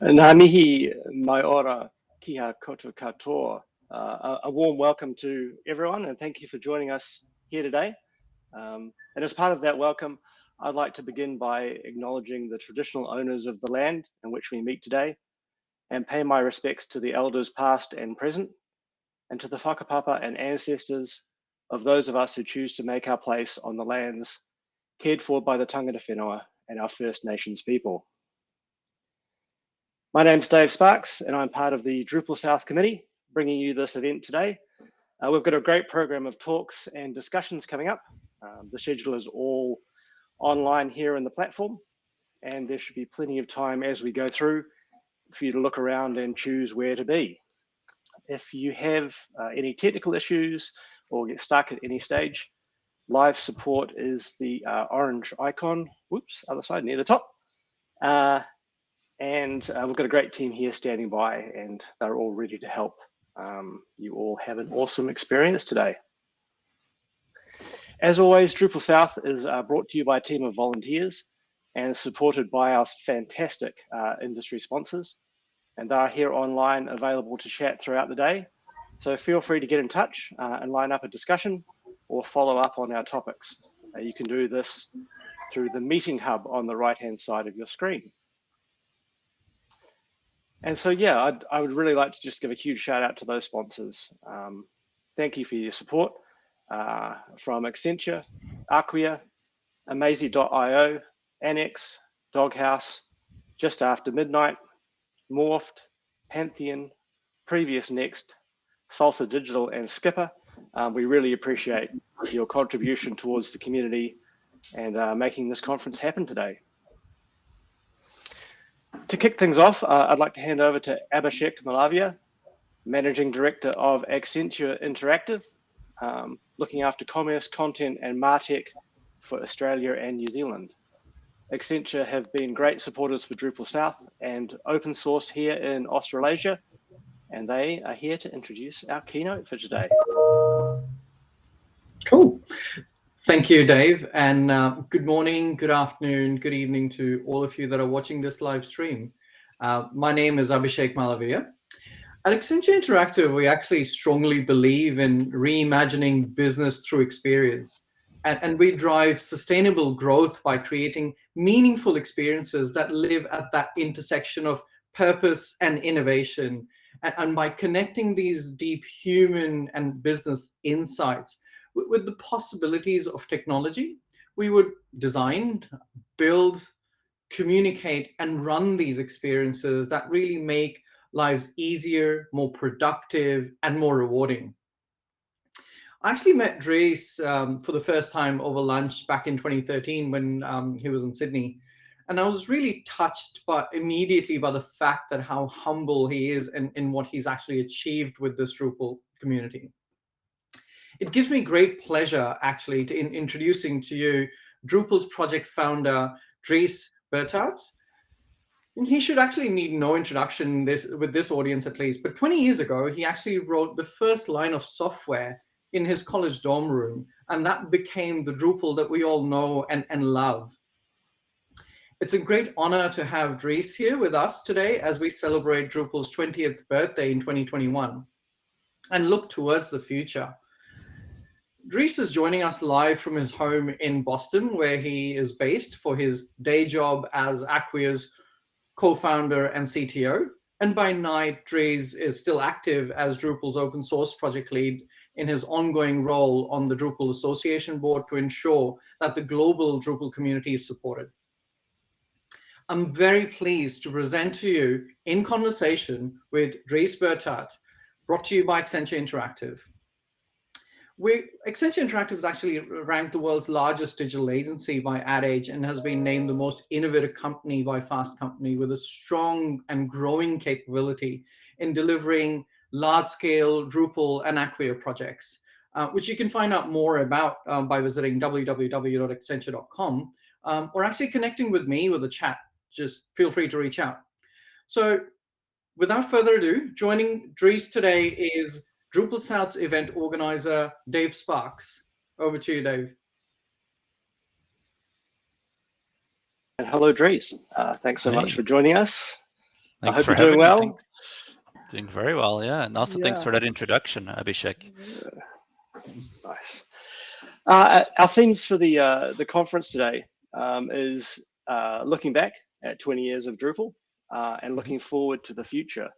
Ngā mihi mai ora kia koutou katoa. Uh, a, a, warm welcome to everyone and thank you for joining us here today. Um, and as part of that welcome, I'd like to begin by acknowledging the traditional owners of the land in which we meet today and pay my respects to the elders past and present and to the whakapapa and ancestors of those of us who choose to make our place on the lands cared for by the tangata whenua and our First Nations people. My name's Dave Sparks, and I'm part of the Drupal South Committee, bringing you this event today. Uh, we've got a great program of talks and discussions coming up. Um, the schedule is all online here in the platform, and there should be plenty of time as we go through for you to look around and choose where to be. If you have uh, any technical issues or get stuck at any stage, live support is the uh, orange icon, whoops, other side near the top. And uh, we've got a great team here standing by and they're all ready to help um, you all have an awesome experience today. As always, Drupal South is uh, brought to you by a team of volunteers and supported by our fantastic uh, industry sponsors. And they are here online available to chat throughout the day. So feel free to get in touch uh, and line up a discussion or follow up on our topics. Uh, you can do this through the meeting hub on the right hand side of your screen. And so, yeah, I'd, I would really like to just give a huge shout out to those sponsors. Um, thank you for your support uh, from Accenture, Acquia, Amazee.io, Annex, Doghouse, Just After Midnight, Morpht, Pantheon, Previous Next, Salsa Digital, and Skpr. Um, we really appreciate your contribution towards the community and uh, making this conference happen today. To kick things off, uh, I'd like to hand over to Abhishek Malavia, Managing Director of Accenture Interactive, um, looking after commerce, content, and MarTech for Australia and New Zealand. Accenture have been great supporters for Drupal South and open source here in Australasia, and they are here to introduce our keynote for today. Cool. Thank you, Dave, and uh, good morning, good afternoon, good evening to all of you that are watching this live stream. Uh, my name is Abhishek Malavia. At Accenture Interactive, we actually strongly believe in reimagining business through experience. And, and we drive sustainable growth by creating meaningful experiences that live at that intersection of purpose and innovation. And, and by connecting these deep human and business insights with the possibilities of technology, we would design, build, communicate, and run these experiences that really make lives easier, more productive, and more rewarding. I actually met Dries um, for the first time over lunch back in 2013 when um, he was in Sydney. And I was really touched by immediately by the fact that how humble he is in, in what he's actually achieved with this Drupal community. It gives me great pleasure, actually, to in introducing to you Drupal's project founder, Dries Buytaert. And he should actually need no introduction this, with this audience at least, but 20 years ago, he actually wrote the first line of software in his college dorm room, and that became the Drupal that we all know and, and love. It's a great honor to have Dries here with us today as we celebrate Drupal's 20th birthday in 2021 and look towards the future. Dries is joining us live from his home in Boston, where he is based for his day job as Acquia's co-founder and CTO. And by night, Dries is still active as Drupal's open source project lead in his ongoing role on the Drupal Association board to ensure that the global Drupal community is supported. I'm very pleased to present to you in conversation with Dries Buytaert, brought to you by Accenture Interactive we Accenture Interactive is actually ranked the world's largest digital agency by Ad Age and has been named the most innovative company by Fast Company with a strong and growing capability in delivering large-scale Drupal and Acquia projects, uh, which you can find out more about um, by visiting www.accenture.com um, or actually connecting with me with a chat. Just feel free to reach out. So without further ado, joining Dries today is Drupal South's event organizer, Dave Sparks. Over to you, Dave. And hello, Dries. Uh, thanks so hey. much for joining us. Thanks I hope you're doing well. Thanks. Doing very well, yeah. And also thanks for that introduction, Abhishek. Nice. Uh, our themes for the uh, the conference today um, is uh, looking back at 20 years of Drupal uh, and looking forward to the future.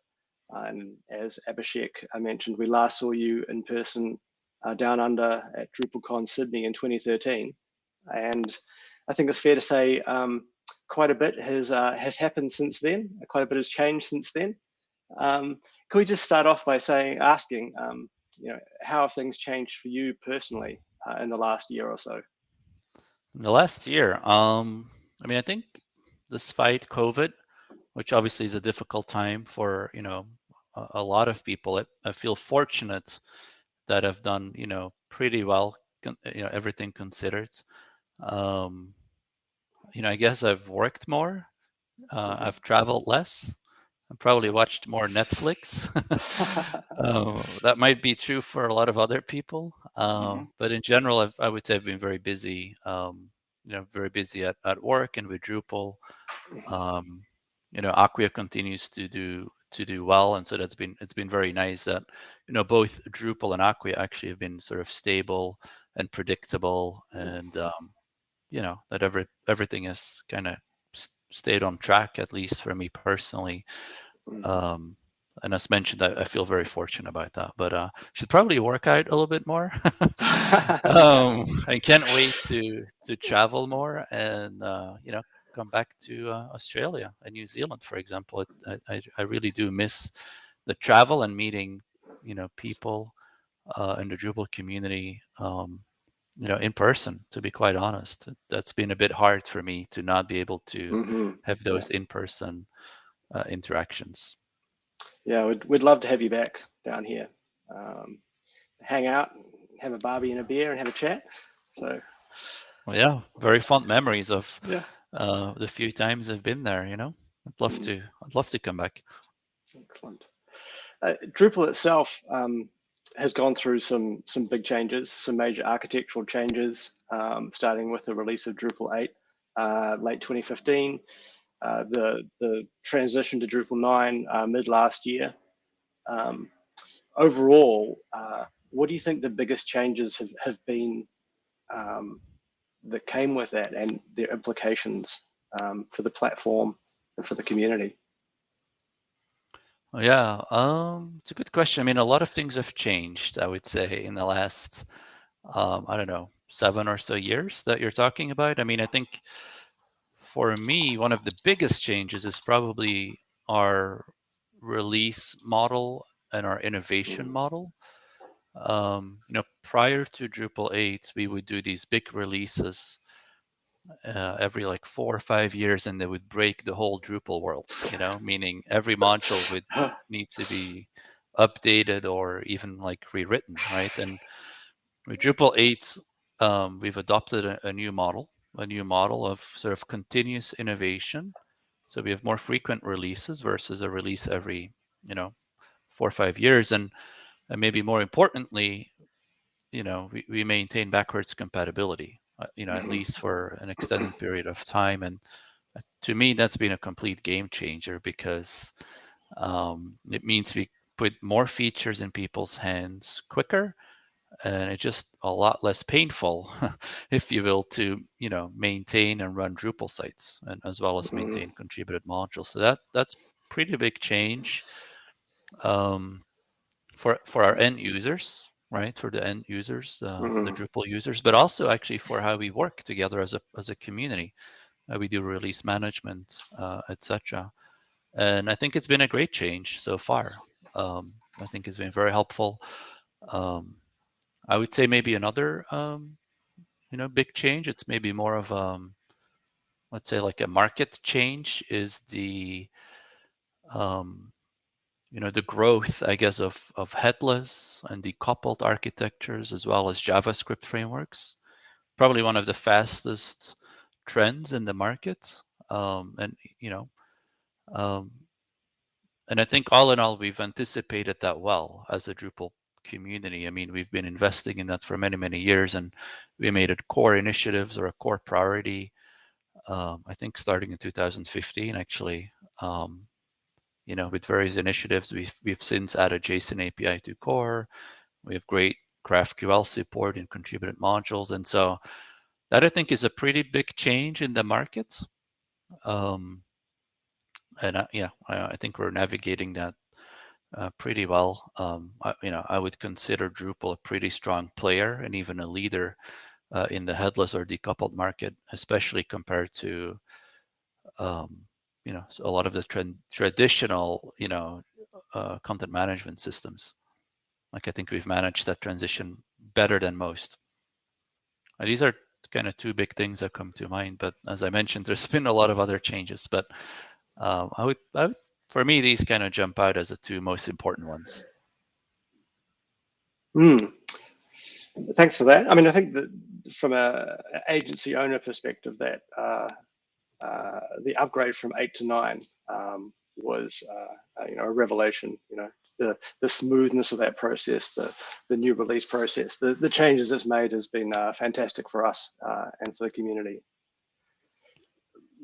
And as Abhishek uh, mentioned, we last saw you in person uh, down under at DrupalCon Sydney in 2013, and I think it's fair to say um, quite a bit has uh, has happened since then. Quite a bit has changed since then. Um, can we just start off by saying, asking, um, you know, how have things changed for you personally uh, in the last year or so? In the last year, um, I mean, I think despite COVID, which obviously is a difficult time for you know a, lot of people, I, I feel fortunate that I've done you know pretty well, you know everything considered. Um, you know, I guess I've worked more, uh, Mhm. I've traveled less, I probably watched more Netflix. Uh, that might be true for a lot of other people, uh, Mhm. but in general, I've, I would say I've been very busy. Um, you know, very busy at, at work and with Drupal. Mhm. Um, you know, Acquia continues to do to do well, and so that's been it's been very nice that you know both Drupal and Acquia actually have been sort of stable and predictable, and um, you know that every everything has kind of stayed on track at least for me personally. Mhm. Um, and as mentioned, I, I feel very fortunate about that. But uh, should probably work out a little bit more. um, I can't wait to to travel more and uh, you know come back to uh, Australia and New Zealand, for example. It, I, I I really do miss the travel and meeting you know people uh, in the Drupal community. Um, you know, in person, to be quite honest, that's been a bit hard for me to not be able to Mhm. have those in-person uh, interactions. Yeah, we'd, we'd love to have you back down here. Um, hang out, have a barbie and a beer, and have a chat. So Well, yeah, very fond memories of yeah, uh, the few times I've been there. You know, I'd love to. I'd love to come back. excellent. Uh, Drupal itself um, has gone through some some big changes, some major architectural changes, um, starting with the release of Drupal 8, uh, late 2015. Uh, the the transition to Drupal 9 uh, mid last year. Um, overall, uh, what do you think the biggest changes have, have been um, that came with that and their implications um, for the platform and for the community? Oh, yeah, um, it's a good question. I mean, a lot of things have changed. I would say in the last, um, I don't know, seven or so years that you're talking about. I mean, I think for me, one of the biggest changes is probably our release model and our innovation Mm. model. Um, you know, prior to Drupal 8, we would do these big releases uh, every like four or five years, and they would break the whole Drupal world. You know, meaning every module would need to be updated or even like rewritten, right? And with Drupal 8, um, we've adopted a, a new model, a new model of sort of continuous innovation. So we have more frequent releases versus a release every, you know, four or five years. And, and maybe more importantly, you know, we, we maintain backwards compatibility, uh, you know, at Mhm. least for an extended period of time. And uh, to me, that's been a complete game changer because um, it means we put more features in people's hands quicker and it's just a lot less painful, if you will, to you know maintain and run Drupal sites, and as well as Mhm. maintain contributed modules. So that that's pretty big change um, for for our end users, right? For the end users, uh, the Mhm. Drupal users, but also actually for how we work together as a as a community. Uh, we do release management, uh, etc. And I think it's been a great change so far. Um, I think it's been very helpful. Um, I would say maybe another, um, you know, big change. It's maybe more of, um, let's say, like a market change is the, um, you know, the growth, I guess, of of headless and decoupled architectures as well as JavaScript frameworks. Probably one of the fastest trends in the market, um, and you know, um, and I think all in all, we've anticipated that well as a Drupal community. I mean, we've been investing in that for many, many years, and we made it core initiatives or a core priority. Um, I think starting in 2015, actually, um, you know, with various initiatives, we've, we've since added JSON API to core. We have great GraphQL support in contributed modules. And so that I think is a pretty big change in the market. Um, and I, yeah, I, I, think we're navigating that uh, pretty well. Um, I, you know, I would consider Drupal a pretty strong player and even a leader uh, in the headless or decoupled market, especially compared to, um, you know, a lot of the tra traditional, you know, uh, content management systems. Like I think we've managed that transition better than most. And these are kind of two big things that come to mind. But as I mentioned, there's been a lot of other changes. But um, I, would, I would, for me, these kind of jump out as the two most important ones. Mm. Thanks for that. I mean, I think that from a agency owner perspective, that uh, uh, the upgrade from eight to nine um, was, uh, you know, a revelation. You know, the the smoothness of that process, the the new release process, the the changes it's made has been uh, fantastic for us uh, and for the community.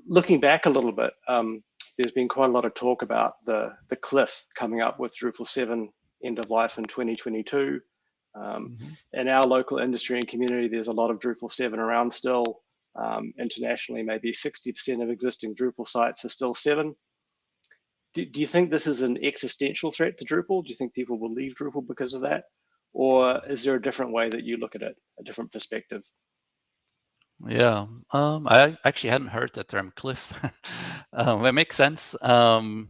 Looking back a little bit, um, there's been quite a lot of talk about the the cliff coming up with Drupal 7 end of life in 2022. Um, mm -hmm. In our local industry and community, there's a lot of Drupal 7 around still. Um, internationally, maybe 60% of existing Drupal sites are still 7 do, do you think this is an existential threat to Drupal? Do you think people will leave Drupal because of that? Or is there a different way that you look at it, a different perspective? Yeah, um, I actually hadn't heard that term cliff. um, it makes sense. Um,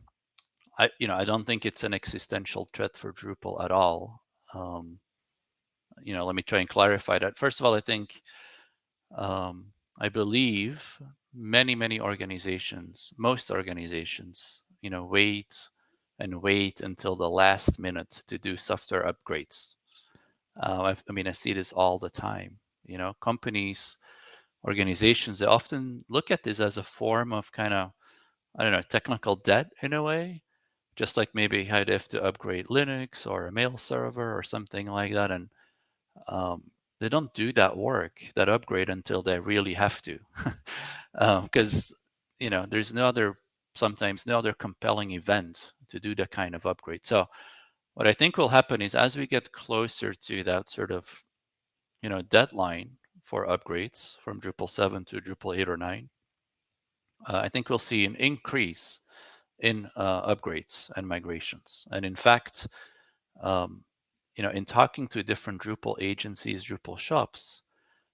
I, you know, I don't think it's an existential threat for Drupal at all. Um, you know, let me try and clarify that. First of all, I think, um, I believe many, many organizations, most organizations you know, wait and wait until the last minute to do software upgrades. Uh, I mean, I see this all the time. You know, companies, organizations, they often look at this as a form of kind of, I don't know, technical debt in a way, just like maybe how they have to upgrade Linux or a mail server or something like that. And um, they don't do that work, that upgrade until they really have to. Because, um, you know, there's no other sometimes no other compelling event to do that kind of upgrade. So what I think will happen is as we get closer to that sort of, you know, deadline for upgrades from Drupal 7 to Drupal 8 or 9, uh, I think we'll see an increase in uh, upgrades and migrations. And in fact, um, you know, in talking to different Drupal agencies, Drupal shops,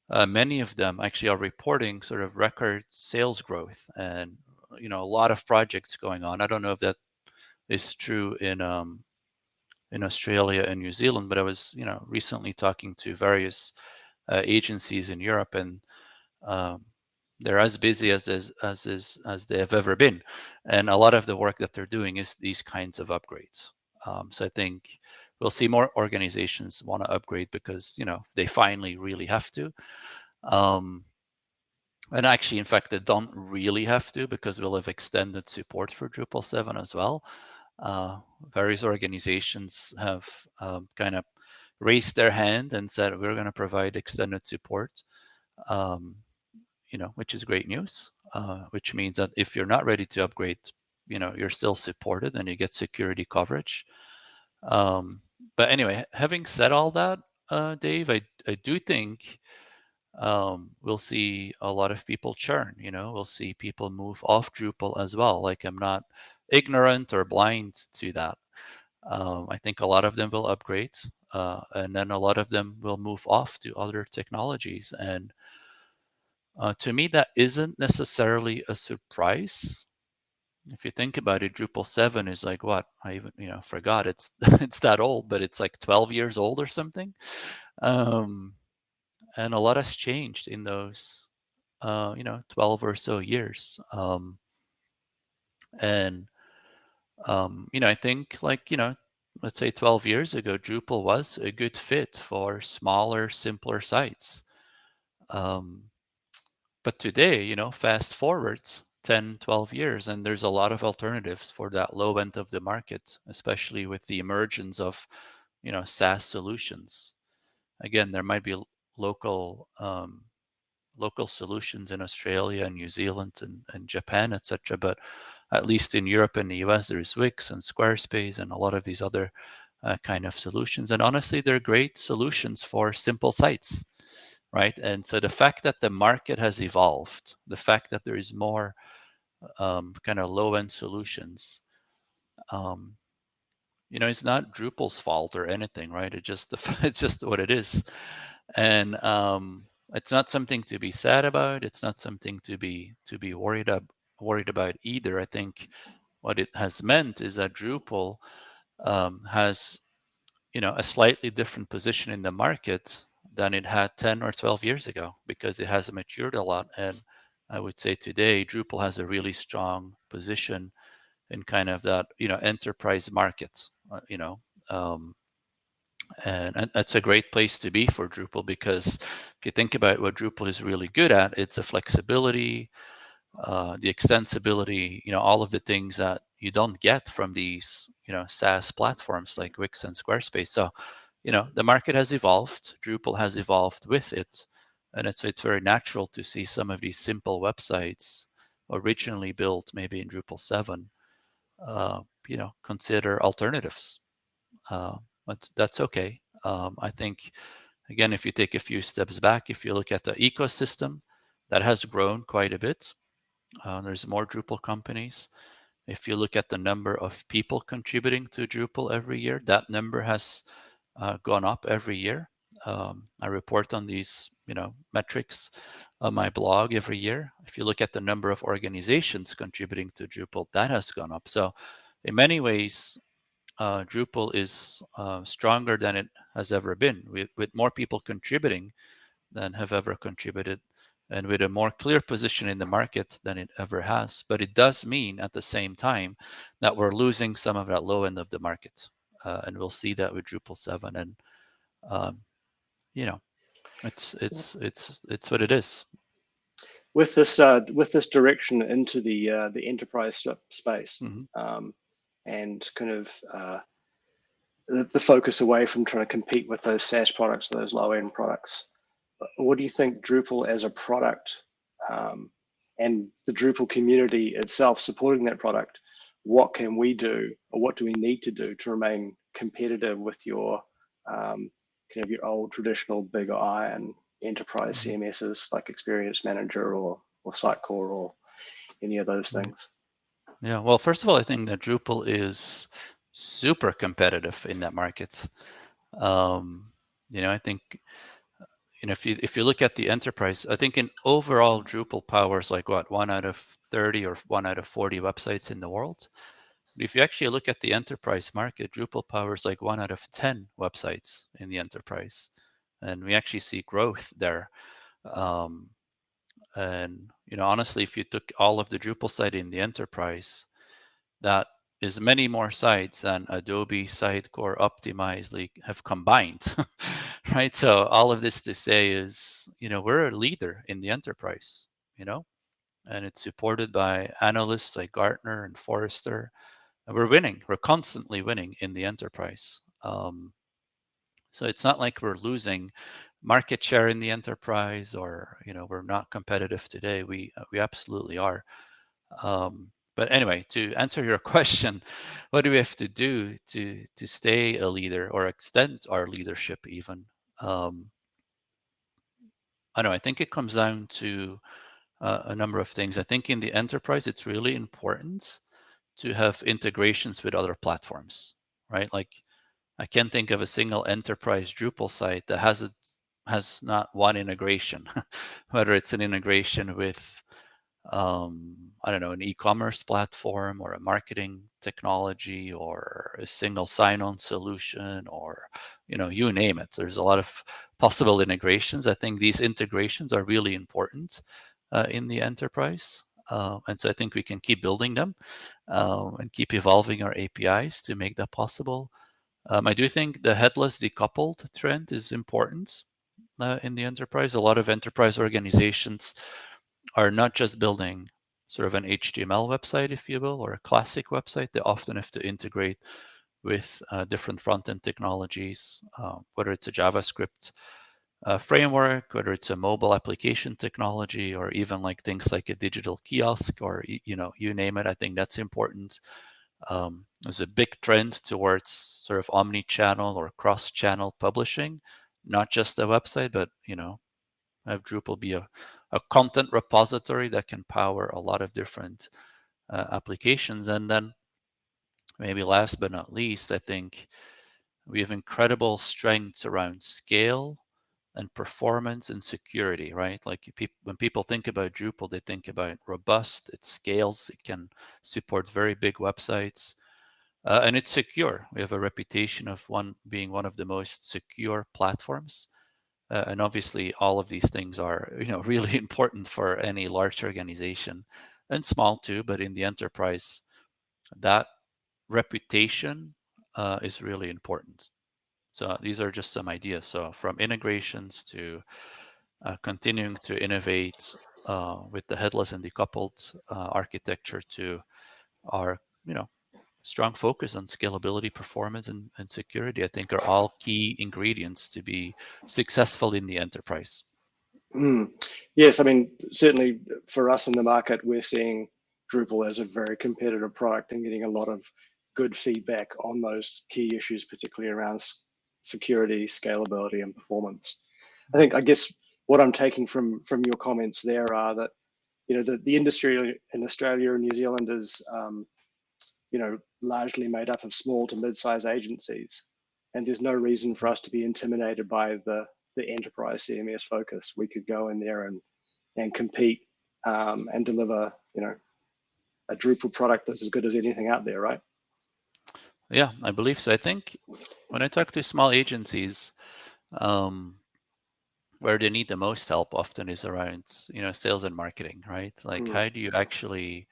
uh, many of them actually are reporting sort of record sales growth and you know a lot of projects going on. I don't know if that is true in um, in Australia and New Zealand, but I was you know recently talking to various uh, agencies in Europe, and um, they're as busy as as as is, as they have ever been, and a lot of the work that they're doing is these kinds of upgrades. Um, so I think we'll see more organizations want to upgrade because you know they finally really have to. Um, and actually, in fact, they don't really have to because we'll have extended support for Drupal 7 as well. Uh, various organizations have um, kind of raised their hand and said, we're going to provide extended support, um, you know, which is great news, uh, which means that if you're not ready to upgrade, you know, you're still supported and you get security coverage. Um, but anyway, having said all that, uh, Dave, I, I do think um, we'll see a lot of people churn, you know, we'll see people move off Drupal as well. Like I'm not ignorant or blind to that. Um, I think a lot of them will upgrade uh, and then a lot of them will move off to other technologies. And uh, to me, that isn't necessarily a surprise. If you think about it, Drupal 7 is like what? I even, you know, forgot it's it's that old, but it's like 12 years old or something. Um, and a lot has changed in those uh, you know 12 or so years um, and um, you know i think like you know let's say 12 years ago drupal was a good fit for smaller simpler sites um, but today you know fast forward 10 12 years and there's a lot of alternatives for that low end of the market especially with the emergence of you know SaaS solutions again there might be local um, local solutions in Australia and New Zealand and, and Japan, etc. But at least in Europe and the US, there's Wix and Squarespace and a lot of these other uh, kind of solutions. And honestly, they're great solutions for simple sites, right? And so the fact that the market has evolved, the fact that there is more um, kind of low-end solutions, um, you know, it's not Drupal's fault or anything, right? It just it's just what it is, and um, it's not something to be sad about. It's not something to be to be worried ab worried about either. I think what it has meant is that Drupal um, has, you know, a slightly different position in the market than it had 10 or 12 years ago because it has matured a lot. And I would say today Drupal has a really strong position in kind of that, you know, enterprise market, uh, you know, um, and, and that's a great place to be for Drupal because if you think about what Drupal is really good at, it's the flexibility, uh, the extensibility, you know, all of the things that you don't get from these, you know, SaaS platforms like Wix and Squarespace. So, you know, the market has evolved. Drupal has evolved with it, and it's it's very natural to see some of these simple websites originally built maybe in Drupal seven, uh, you know, consider alternatives. Uh, but that's okay. Um, I think, again, if you take a few steps back, if you look at the ecosystem, that has grown quite a bit. Uh, there's more Drupal companies. If you look at the number of people contributing to Drupal every year, that number has uh, gone up every year. Um, I report on these, you know, metrics on my blog every year. If you look at the number of organizations contributing to Drupal, that has gone up. So in many ways, uh, Drupal is uh, stronger than it has ever been, with, with more people contributing than have ever contributed and with a more clear position in the market than it ever has. But it does mean at the same time that we're losing some of that low end of the market. Uh, and we'll see that with Drupal 7. And, um, you know, it's, it's, it's, it's what it is. With this, uh, with this direction into the, uh, the enterprise space mm -hmm. um, and kind of uh, the, the focus away from trying to compete with those SaaS products, those low end products, what do you think Drupal as a product um, and the Drupal community itself supporting that product, what can we do or what do we need to do to remain competitive with your um, kind of your old traditional big iron enterprise mm-hmm. CMSs like Experience Manager or, or Sitecore or any of those things? Yeah, well, first of all, I think that Drupal is super competitive in that market. Um, you know, I think know, if you if you look at the enterprise, I think in overall Drupal powers like what one out of 30 or one out of 40 websites in the world. If you actually look at the enterprise market, Drupal powers like one out of 10 websites in the enterprise, and we actually see growth there. Um, and you know, honestly, if you took all of the Drupal site in the enterprise, that is many more sites than Adobe, Sitecore, Optimizely have combined, right? So all of this to say is, you know, we're a leader in the enterprise, you know, and it's supported by analysts like Gartner and Forrester. And we're winning. We're constantly winning in the enterprise. Um, so it's not like we're losing market share in the enterprise or, you know, we're not competitive today. We, we absolutely are. Um, but anyway, to answer your question, what do we have to do to to stay a leader or extend our leadership even? Um, I don't know. I think it comes down to uh, a number of things. I think in the enterprise, it's really important to have integrations with other platforms, right? Like I can't think of a single enterprise Drupal site that has it has not one integration, whether it's an integration with um, I don't know, an e-commerce platform or a marketing technology or a single sign-on solution or, you know, you name it. There's a lot of possible integrations. I think these integrations are really important uh, in the enterprise. Uh, and so I think we can keep building them uh, and keep evolving our APIs to make that possible. Um, I do think the headless decoupled trend is important uh, in the enterprise. A lot of enterprise organizations are not just building sort of an HTML website, if you will, or a classic website. They often have to integrate with uh, different front-end technologies, uh, whether it's a JavaScript uh, framework, whether it's a mobile application technology or even like things like a digital kiosk or you know you name it. I think that's important. Um, there's a big trend towards sort of omni-channel or cross-channel publishing, not just a website, but you know, have Drupal be a, a content repository that can power a lot of different uh, applications. And then maybe last but not least, I think we have incredible strengths around scale and performance and security, right? Like pe when people think about Drupal, they think about robust, it scales, it can support very big websites, uh, and it's secure. We have a reputation of one being one of the most secure platforms. Uh, and obviously all of these things are, you know, really important for any large organization and small too, but in the enterprise, that reputation uh, is really important. So these are just some ideas. So from integrations to uh, continuing to innovate uh, with the headless and decoupled uh, architecture to our, you know, strong focus on scalability, performance, and, and security, I think are all key ingredients to be successful in the enterprise. Mm. Yes, I mean, certainly for us in the market, we're seeing Drupal as a very competitive product and getting a lot of good feedback on those key issues, particularly around security, scalability, and performance. I think, I guess, what I'm taking from from your comments there are that, you know, the, the industry in Australia and New Zealand is, um, you know, largely made up of small to mid-sized agencies, and there's no reason for us to be intimidated by the the enterprise CMS focus. We could go in there and and compete um, and deliver, you know, a Drupal product that's as good as anything out there, right? Yeah, I believe so. I think when I talk to small agencies, um, where they need the most help often is around, you know, sales and marketing, right? Like, mm. how do you actually,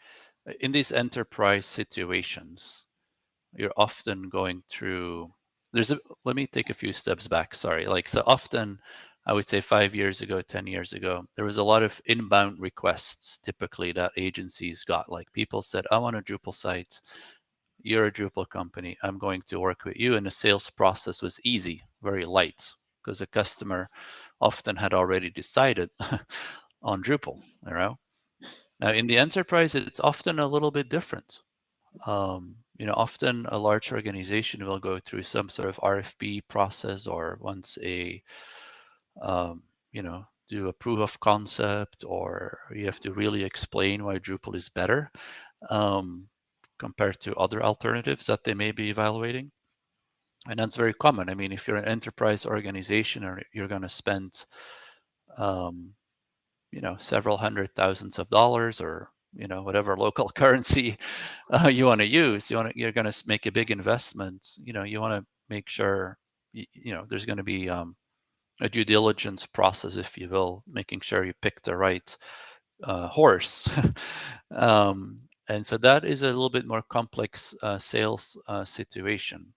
in these enterprise situations, you're often going through, there's a, let me take a few steps back, sorry. Like, so often, I would say five years ago, 10 years ago, there was a lot of inbound requests typically that agencies got. Like people said, I want a Drupal site you're a Drupal company, I'm going to work with you. And the sales process was easy, very light, because the customer often had already decided on Drupal, you know. Now in the enterprise, it's often a little bit different. Um, you know, often a large organization will go through some sort of RFP process or once a, um, you know, do a proof of concept or you have to really explain why Drupal is better. Um, compared to other alternatives that they may be evaluating. And that's very common. I mean, if you're an enterprise organization or you're going to spend, um, you know, several hundred thousands of dollars or, you know, whatever local currency uh, you want to use, you want to, you're going to make a big investment. You know, you want to make sure, you, you know, there's going to be um, a due diligence process, if you will, making sure you pick the right uh, horse. um, and so that is a little bit more complex uh, sales uh, situation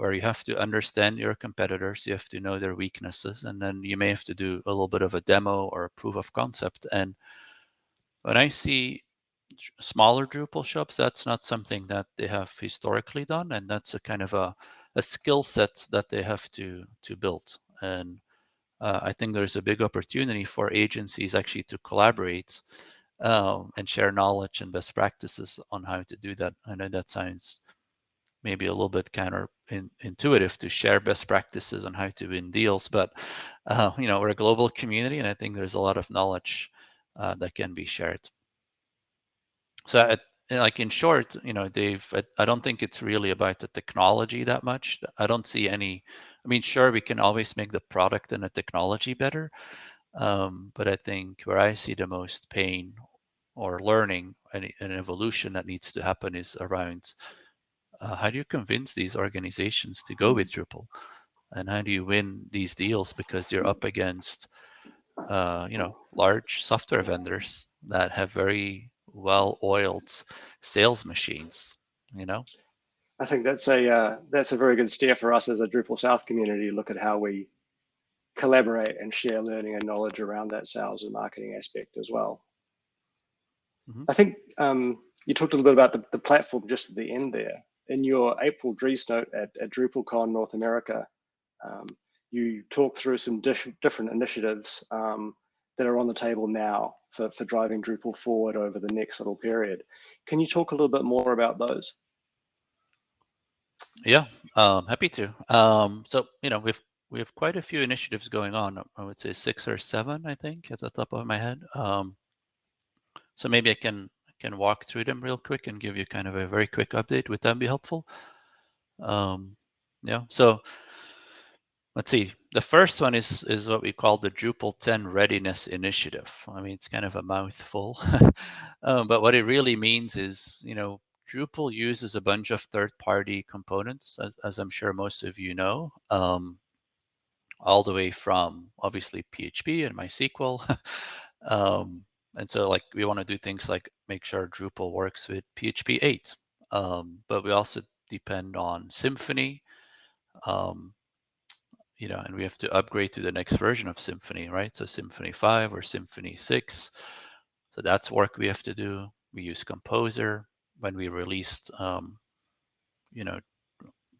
where you have to understand your competitors, you have to know their weaknesses, and then you may have to do a little bit of a demo or a proof of concept. And when I see smaller Drupal shops, that's not something that they have historically done, and that's a kind of a, a skill set that they have to to build. And uh, I think there's a big opportunity for agencies actually to collaborate um, and share knowledge and best practices on how to do that. I know that sounds maybe a little bit counterintuitive to share best practices on how to win deals, but uh, you know we're a global community, and I think there's a lot of knowledge uh, that can be shared. So, at, like in short, you know, Dave, I, I don't think it's really about the technology that much. I don't see any. I mean, sure, we can always make the product and the technology better, um, but I think where I see the most pain or learning and an evolution that needs to happen is around uh, how do you convince these organizations to go with Drupal? And how do you win these deals because you're up against, uh, you know, large software vendors that have very well-oiled sales machines, you know? I think that's a uh, that's a very good steer for us as a Drupal South community. To look at how we collaborate and share learning and knowledge around that sales and marketing aspect as well. Mm -hmm. I think um, you talked a little bit about the, the platform just at the end there. In your April Driesnote at, at DrupalCon North America, um, you talk through some different initiatives um, that are on the table now for, for driving Drupal forward over the next little period. Can you talk a little bit more about those? Yeah, um, happy to. Um, so, you know, we've we have quite a few initiatives going on. I would say six or seven, I think, at the top of my head. Um, so maybe I can can walk through them real quick and give you kind of a very quick update. Would that be helpful? Um, yeah. So let's see. The first one is is what we call the Drupal 10 Readiness Initiative. I mean, it's kind of a mouthful, um, but what it really means is, you know, Drupal uses a bunch of third-party components, as, as, I'm sure most of you know, um, all the way from obviously PHP and MySQL. um, and so like we want to do things like make sure Drupal works with PHP 8, um, but we also depend on Symfony, um, you know, and we have to upgrade to the next version of Symfony, right? So Symfony 5 or Symfony 6. So that's work we have to do. We use Composer when we released, um, you know,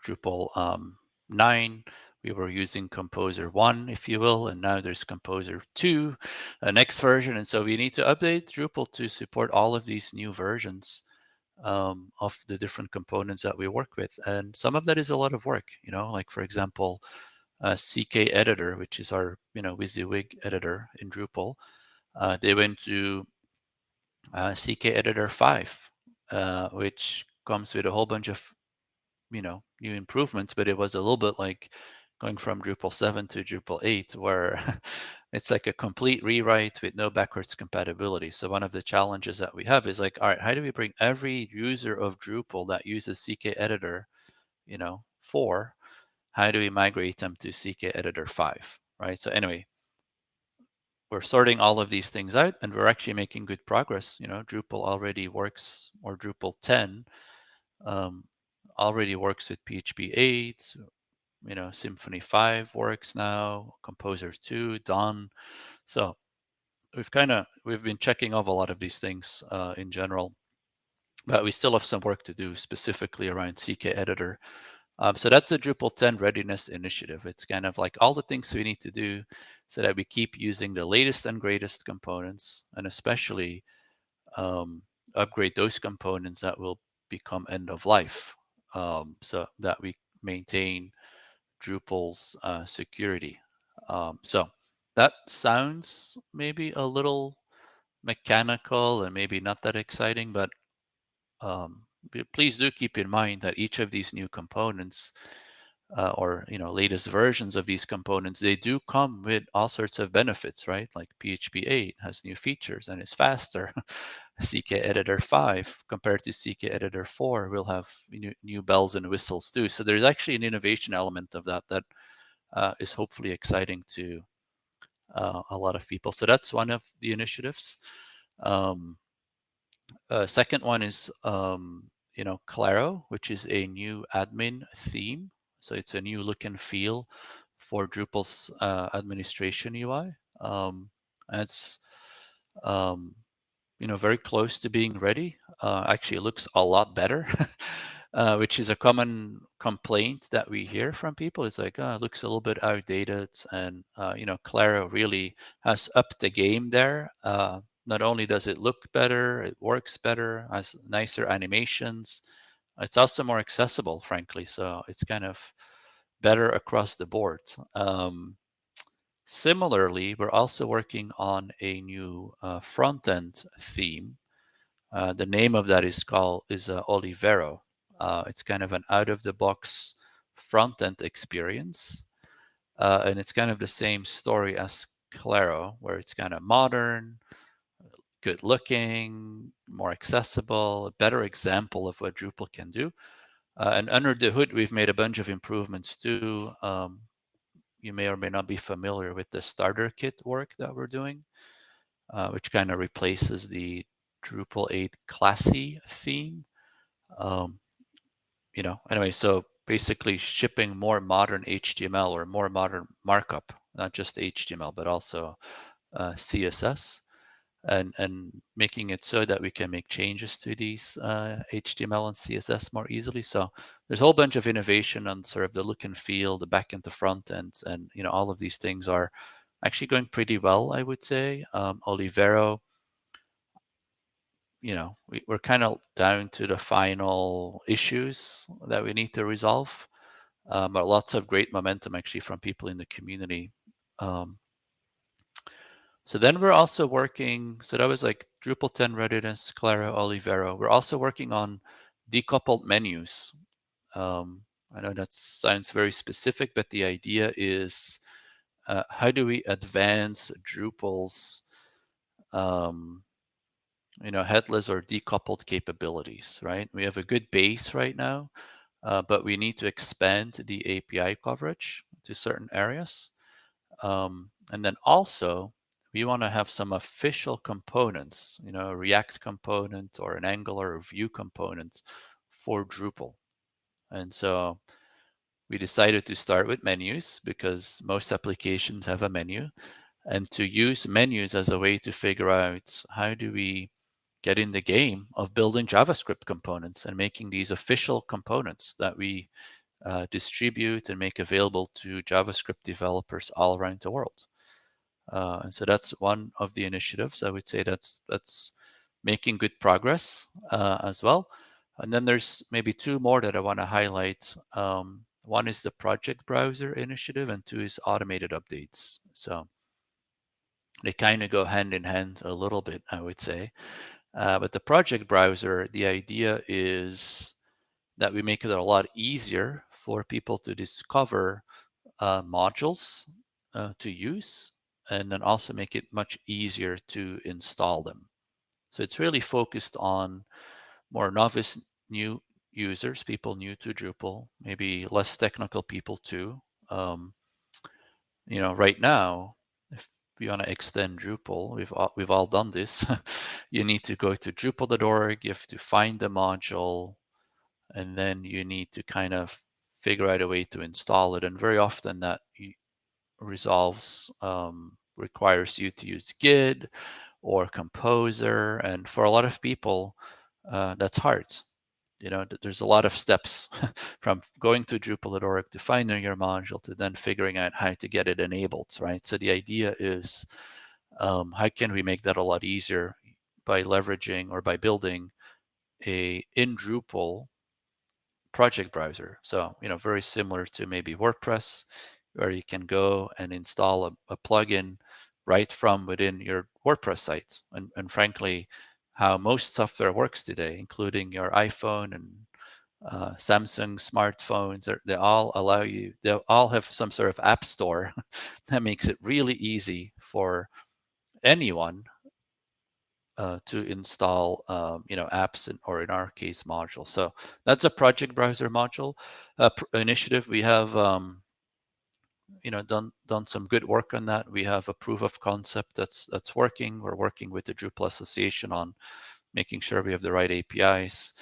Drupal um, 9. We were using Composer 1, if you will, and now there's Composer 2, a next version. And so we need to update Drupal to support all of these new versions um, of the different components that we work with. And some of that is a lot of work, you know, like for example, uh, CK editor, which is our, you know, WYSIWYG editor in Drupal. Uh, they went to uh, CKEditor 5, uh, which comes with a whole bunch of, you know, new improvements, but it was a little bit like going from Drupal 7 to Drupal 8, where it's like a complete rewrite with no backwards compatibility. So one of the challenges that we have is like, all right, how do we bring every user of Drupal that uses CKEditor, you know, 4 how do we migrate them to CKEditor 5, right? So anyway, we're sorting all of these things out and we're actually making good progress. You know, Drupal already works, or Drupal 10 um, already works with PHP 8, you know, Symfony 5 works now, Composer 2, done. So we've kind of, we've been checking off a lot of these things uh, in general, but we still have some work to do specifically around CKEditor. Um, so that's a Drupal 10 readiness initiative. It's kind of like all the things we need to do so that we keep using the latest and greatest components and especially um, upgrade those components that will become end of life um, so that we maintain Drupal's uh, security. Um, so that sounds maybe a little mechanical and maybe not that exciting, but um, please do keep in mind that each of these new components uh, or you know latest versions of these components they do come with all sorts of benefits right? Like php 8 has new features and is faster. CKEditor 5 compared to CKEditor 4 will have new, new bells and whistles too. So there's actually an innovation element of that that uh, is hopefully exciting to uh, a lot of people. So that's one of the initiatives. Um, uh, second one is, um, you know, Claro, which is a new admin theme. So it's a new look and feel for Drupal's uh, administration UI. Um, it's, um, you know, very close to being ready. Uh, actually, it looks a lot better, uh, which is a common complaint that we hear from people. It's like, oh, it looks a little bit outdated. And, uh, you know, Claro really has upped the game there. Uh, not only does it look better, it works better, has nicer animations. It's also more accessible, frankly. So it's kind of better across the board. Um, similarly, we're also working on a new uh, front-end theme. Uh, the name of that is called is uh, Olivero. Uh, it's kind of an out-of-the-box front-end experience. Uh, and it's kind of the same story as Claro, where it's kind of modern, good looking, more accessible, a better example of what Drupal can do. Uh, and under the hood, we've made a bunch of improvements too. Um, you may or may not be familiar with the starter kit work that we're doing, uh, which kind of replaces the Drupal 8 classy theme. Um, you know, anyway, so basically shipping more modern HTML or more modern markup, not just HTML, but also uh, CSS. And and making it so that we can make changes to these uh, HTML and CSS more easily. So there's a whole bunch of innovation on sort of the look and feel, the back and the front end, and you know all of these things are actually going pretty well, I would say. Um, Olivero, you know, we, we're kind of down to the final issues that we need to resolve, um, but lots of great momentum actually from people in the community. Um, so then we're also working, so that was like Drupal 10 readiness, Claro, Olivero. We're also working on decoupled menus. Um, I know that sounds very specific, but the idea is uh, how do we advance Drupal's um, you know, headless or decoupled capabilities, right? We have a good base right now, uh, but we need to expand the API coverage to certain areas. Um, and then also we want to have some official components, you know, a React component or an Angular Vue component for Drupal. And so we decided to start with menus because most applications have a menu and to use menus as a way to figure out how do we get in the game of building JavaScript components and making these official components that we uh, distribute and make available to JavaScript developers all around the world. Uh, and so that's one of the initiatives. I would say that's that's making good progress uh, as well. And then there's maybe two more that I want to highlight. Um, one is the project browser initiative, and two is automated updates. So they kind of go hand in hand a little bit, I would say. Uh, but the project browser, the idea is that we make it a lot easier for people to discover uh, modules uh, to use and then also make it much easier to install them. So it's really focused on more novice new users, people new to Drupal, maybe less technical people too. Um, you know, right now, if you want to extend Drupal, we've all, we've all done this. you need to go to Drupal.org, you have to find the module, and then you need to kind of figure out a way to install it. And very often that resolves um, requires you to use Git or Composer. And for a lot of people, uh, that's hard. You know, there's a lot of steps from going to Drupal.org to finding your module to then figuring out how to get it enabled, right? So the idea is um, how can we make that a lot easier by leveraging or by building a in Drupal project browser. So, you know, very similar to maybe WordPress, where you can go and install a, a plugin right from within your WordPress site. And, and frankly, how most software works today, including your iPhone and uh, Samsung smartphones, they all allow you, they all have some sort of app store that makes it really easy for anyone uh, to install, um, you know, apps in, or in our case, modules. So that's a project browser module uh, initiative. We have um, you know done done some good work on that. We have a proof of concept that's that's working. We're working with the Drupal Association on making sure we have the right APIs,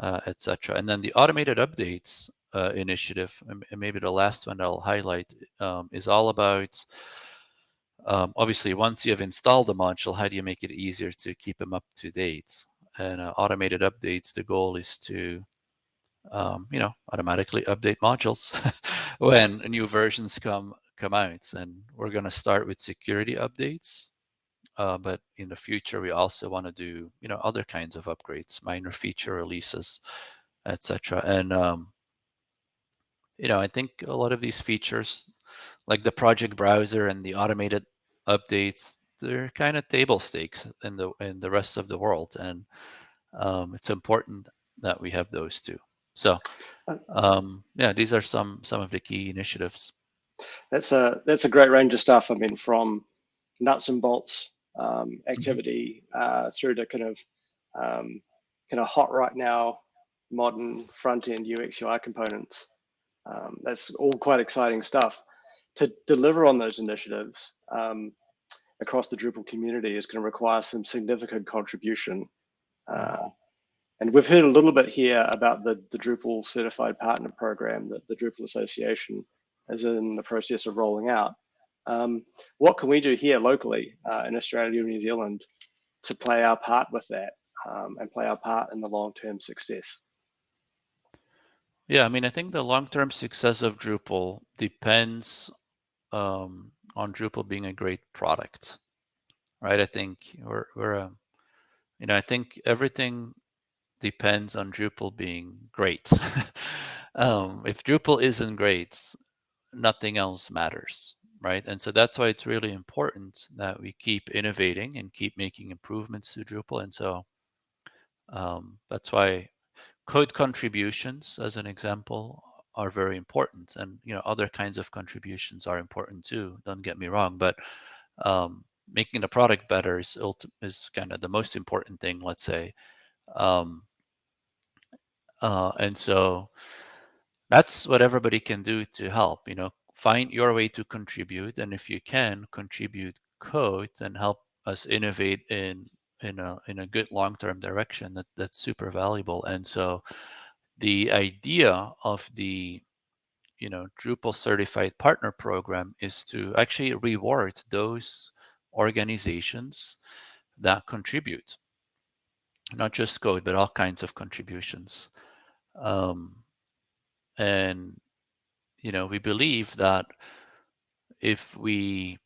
uh, etc. And then the automated updates uh, initiative, and maybe the last one I'll highlight, um, is all about um, obviously once you have installed the module, how do you make it easier to keep them up to date? And uh, automated updates, the goal is to um, you know, automatically update modules when new versions come come out. And we're going to start with security updates. Uh, but in the future, we also want to do, you know, other kinds of upgrades, minor feature releases, etc. And, um, you know, I think a lot of these features, like the project browser and the automated updates, they're kind of table stakes in the in the rest of the world. And um, it's important that we have those too. So, uh, um, yeah, these are some some of the key initiatives. That's a that's a great range of stuff. I mean, from nuts and bolts um, mm-hmm. activity uh, through to kind of um, kind of hot right now modern front end UX UI components. Um, that's all quite exciting stuff. To deliver on those initiatives um, across the Drupal community is going to require some significant contribution. Uh, and we've heard a little bit here about the, the Drupal Certified Partner Program that the Drupal Association is in the process of rolling out. Um, what can we do here locally uh, in Australia and New Zealand to play our part with that um, and play our part in the long-term success? Yeah, I mean, I think the long-term success of Drupal depends um, on Drupal being a great product, right? I think we're, we're a, you know, I think everything depends on Drupal being great. um, if Drupal isn't great, nothing else matters, right? And so that's why it's really important that we keep innovating and keep making improvements to Drupal. And so um, that's why code contributions, as an example, are very important. And you know, other kinds of contributions are important too. Don't get me wrong, but um, making the product better is is kind of the most important thing. Let's say, um, uh, and so that's what everybody can do to help. You know, find your way to contribute, and if you can, contribute code and help us innovate in in a in a good long-term direction that that's super valuable and so the idea of the you know Drupal certified partner program is to actually reward those organizations that contribute not just code but all kinds of contributions um, and you know we believe that if we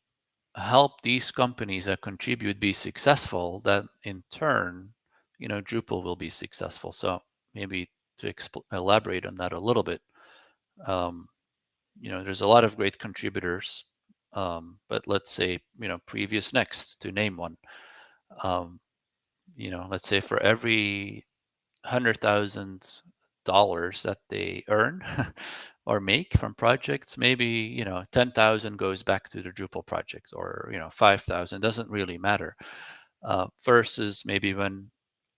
help these companies that contribute be successful, that in turn, you know, Drupal will be successful. So maybe to elaborate on that a little bit, um, you know, there's a lot of great contributors, um, but let's say, you know, PreviousNext to name one, um, you know, let's say for every hundred thousand dollars that they earn or make from projects, maybe, you know, 10,000 goes back to the Drupal project or, you know, 5,000 doesn't really matter. Uh, versus maybe when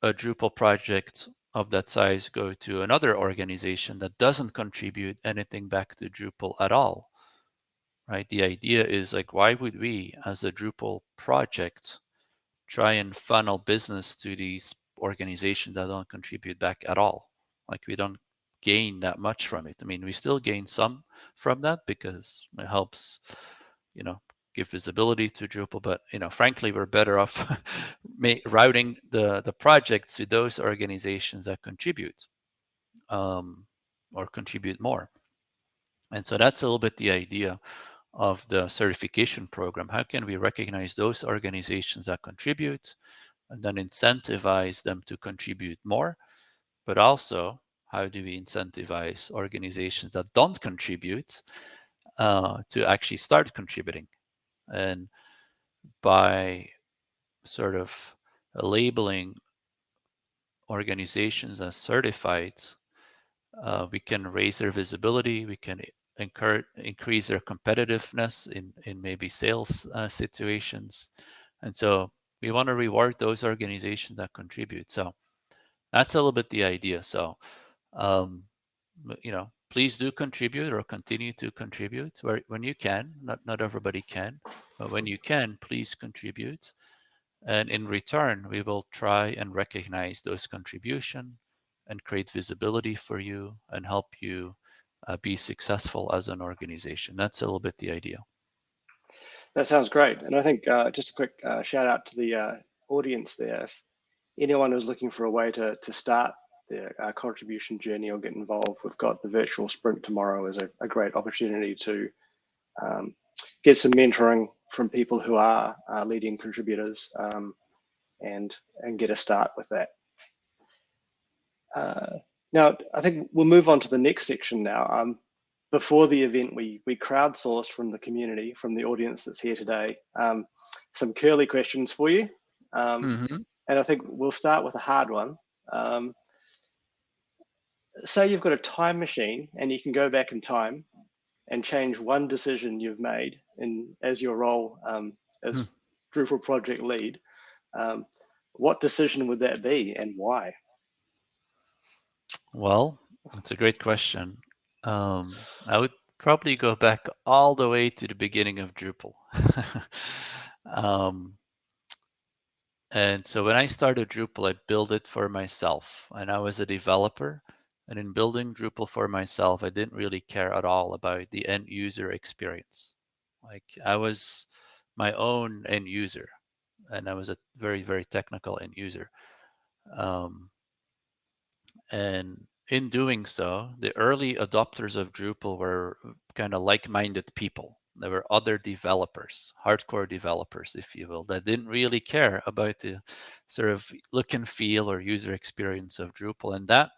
a Drupal project of that size go to another organization that doesn't contribute anything back to Drupal at all, right? The idea is like, why would we as a Drupal project try and funnel business to these organizations that don't contribute back at all? Like we don't gain that much from it. I mean, we still gain some from that because it helps, you know, give visibility to Drupal. But you know, frankly, we're better off routing the the project to those organizations that contribute um, or contribute more. And so that's a little bit the idea of the certification program. How can we recognize those organizations that contribute and then incentivize them to contribute more, but also how do we incentivize organizations that don't contribute uh, to actually start contributing? And by sort of labeling organizations as certified, uh, we can raise their visibility, we can encourage, increase their competitiveness in, in maybe sales uh, situations. And so we want to reward those organizations that contribute. So that's a little bit the idea. So um, you know, please do contribute or continue to contribute where, when you can. Not, not everybody can, but when you can, please contribute. And in return, we will try and recognize those contribution and create visibility for you and help you uh, be successful as an organization. That's a little bit the idea. That sounds great. And I think uh, just a quick uh, shout out to the uh, audience there. If anyone who's looking for a way to, to start their uh, contribution journey or get involved, we've got the virtual sprint tomorrow as a, a great opportunity to um, get some mentoring from people who are uh, leading contributors um, and and get a start with that. Uh, now, I think we'll move on to the next section now. Um, before the event, we we crowdsourced from the community, from the audience that's here today, um, some curly questions for you. Mm -hmm. And I think we'll start with a hard one. Um, say you've got a time machine and you can go back in time and change one decision you've made in as your role um, as hmm. Drupal project lead, um, what decision would that be and why? Well, that's a great question. Um, I would probably go back all the way to the beginning of Drupal. um, and so when I started Drupal, I built it for myself and I was a developer and in building Drupal for myself, I didn't really care at all about the end user experience. Like I was my own end user. and I was a very, very technical end user. Um, and in doing so, the early adopters of Drupal were kind of like-minded people. There were other developers, hardcore developers, if you will, that didn't really care about the sort of look and feel or user experience of Drupal. And that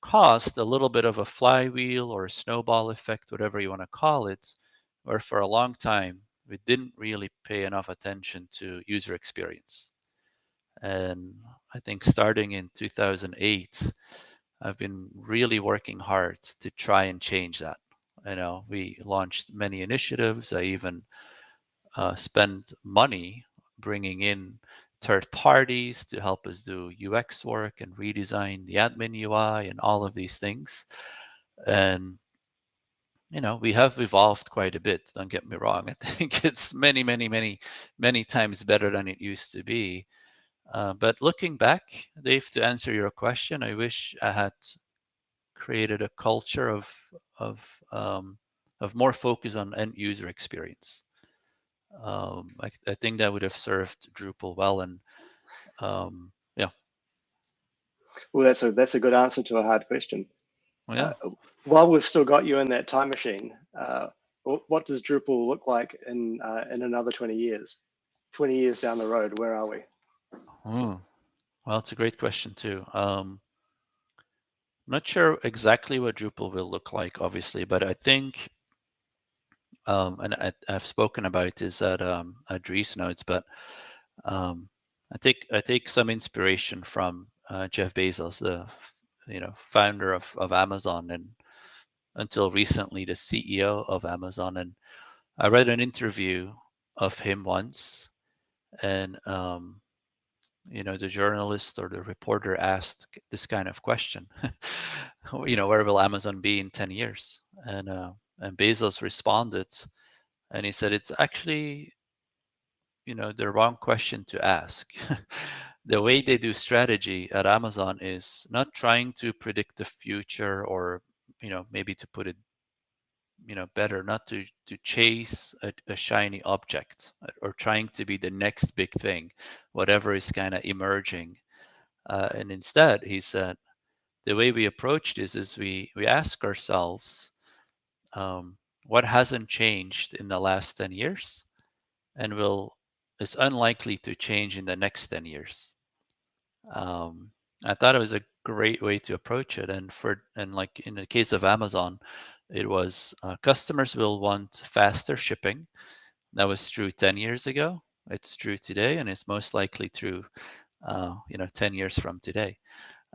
caused a little bit of a flywheel or a snowball effect, whatever you want to call it, where for a long time, we didn't really pay enough attention to user experience. And I think starting in 2008, I've been really working hard to try and change that. You know, we launched many initiatives. I even uh, spent money bringing in third parties to help us do UX work and redesign the admin UI and all of these things. And you know, we have evolved quite a bit. Don't get me wrong. I think it's many, many, many, many times better than it used to be. Uh, but looking back, Dave, to answer your question, I wish I had created a culture of of um, of more focus on end user experience. Um, I, I, think that would have served Drupal well, and um, yeah. Well, that's a that's a good answer to a hard question. Well, yeah. Uh, while we've still got you in that time machine, uh, what does Drupal look like in uh, in another 20 years? 20 years down the road, where are we? Well, it's a great question too. Um, not sure exactly what Drupal will look like, obviously, but I think, um, and I, have spoken about this at um, at Notes, but um, I take I take some inspiration from uh, Jeff Bezos, the you know founder of of Amazon, and until recently the CEO of Amazon. And I read an interview of him once, and um, you know the journalist or the reporter asked this kind of question you know where will amazon be in 10 years? And uh, and bezos responded and he said it's actually you know the wrong question to ask. The way they do strategy at amazon is not trying to predict the future or you know maybe to put it you know better not to to chase a, a, shiny object or trying to be the next big thing whatever is kind of emerging. Uh, and instead he said the way we approach this is we we ask ourselves um, what hasn't changed in the last 10 years and will is unlikely to change in the next 10 years. Um, i thought it was a great way to approach it and for and like in the case of amazon it was uh, customers will want faster shipping. That was true 10 years ago. It's true today, and it's most likely true, uh, you know, 10 years from today.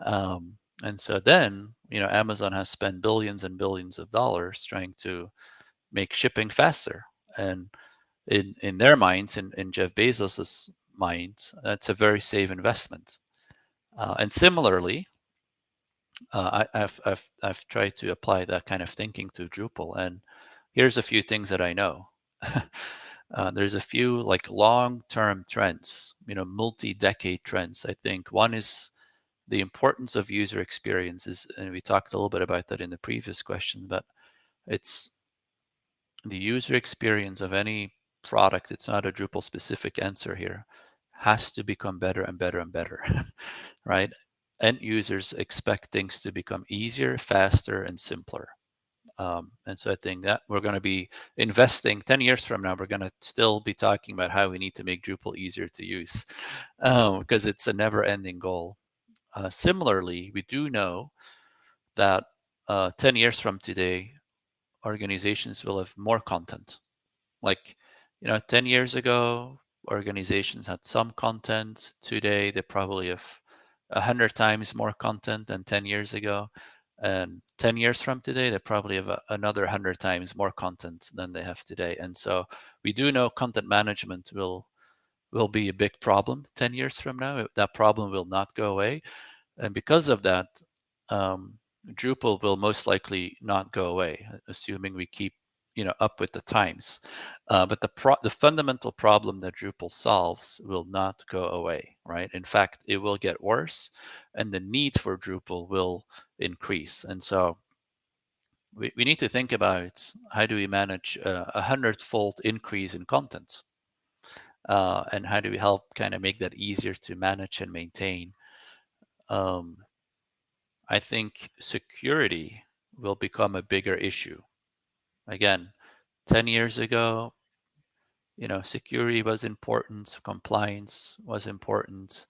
Um, and so then, you know, Amazon has spent billions and billions of dollars trying to make shipping faster. And in in their minds, in, in Jeff Bezos's mind, that's a very safe investment. Uh, and similarly, uh, I, have I've, I've tried to apply that kind of thinking to Drupal. And here's a few things that I know. uh, there's a few like long-term trends, you know, multi-decade trends. I think one is the importance of user experiences. And we talked a little bit about that in the previous question, but it's the user experience of any product. It's not a Drupal specific answer here has to become better and better and better, right? End users expect things to become easier, faster, and simpler. Um, and so I think that we're going to be investing 10 years from now, we're going to still be talking about how we need to make Drupal easier to use um, because it's a never ending goal. Uh, similarly, we do know that uh, 10 years from today, organizations will have more content. Like, you know, 10 years ago, organizations had some content. Today, they probably have a hundred times more content than 10 years ago. And 10 years from today, they probably have a, another hundred times more content than they have today. And so we do know content management will will be a big problem 10 years from now. That problem will not go away. And because of that, um, Drupal will most likely not go away, assuming we keep you know up with the times. Uh, but the the fundamental problem that Drupal solves will not go away, right? In fact, it will get worse, and the need for Drupal will increase. And so we, we need to think about how do we manage a hundredfold increase in content. uh, and how do we help kind of make that easier to manage and maintain. Um, I think security will become a bigger issue. Again, 10 years ago, you know, security was important, compliance was important,